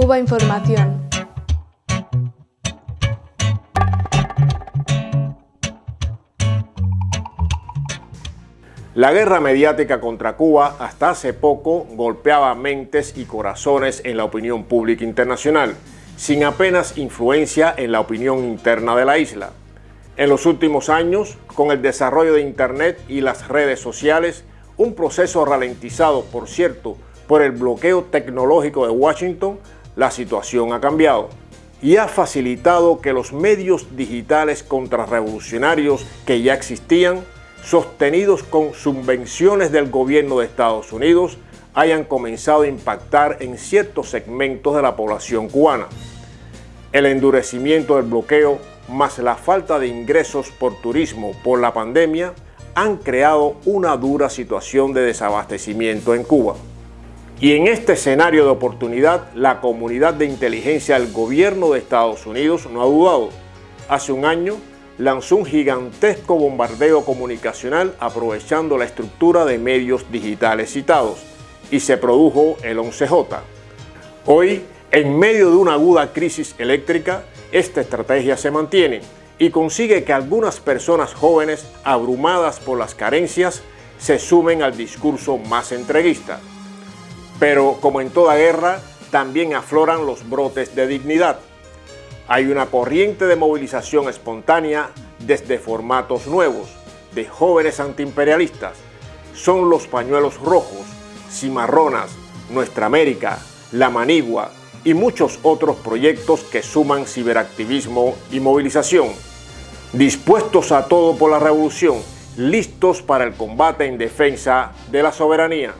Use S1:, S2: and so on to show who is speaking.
S1: Cuba Información.
S2: La guerra mediática contra Cuba hasta hace poco golpeaba mentes y corazones en la opinión pública internacional, sin apenas influencia en la opinión interna de la isla. En los últimos años, con el desarrollo de Internet y las redes sociales, un proceso ralentizado, por cierto, por el bloqueo tecnológico de Washington, la situación ha cambiado y ha facilitado que los medios digitales contrarrevolucionarios que ya existían sostenidos con subvenciones del gobierno de Estados Unidos, hayan comenzado a impactar en ciertos segmentos de la población cubana. El endurecimiento del bloqueo más la falta de ingresos por turismo por la pandemia han creado una dura situación de desabastecimiento en Cuba. Y en este escenario de oportunidad, la comunidad de inteligencia del gobierno de Estados Unidos no ha dudado. Hace un año, lanzó un gigantesco bombardeo comunicacional aprovechando la estructura de medios digitales citados y se produjo el 11J. Hoy, en medio de una aguda crisis eléctrica, esta estrategia se mantiene y consigue que algunas personas jóvenes, abrumadas por las carencias, se sumen al discurso más entreguista. Pero como en toda guerra, también afloran los brotes de dignidad hay una corriente de movilización espontánea desde formatos nuevos, de jóvenes antiimperialistas. Son los pañuelos rojos, cimarronas, Nuestra América, La Manigua y muchos otros proyectos que suman ciberactivismo y movilización. Dispuestos a todo por la revolución, listos para el combate en defensa de la soberanía.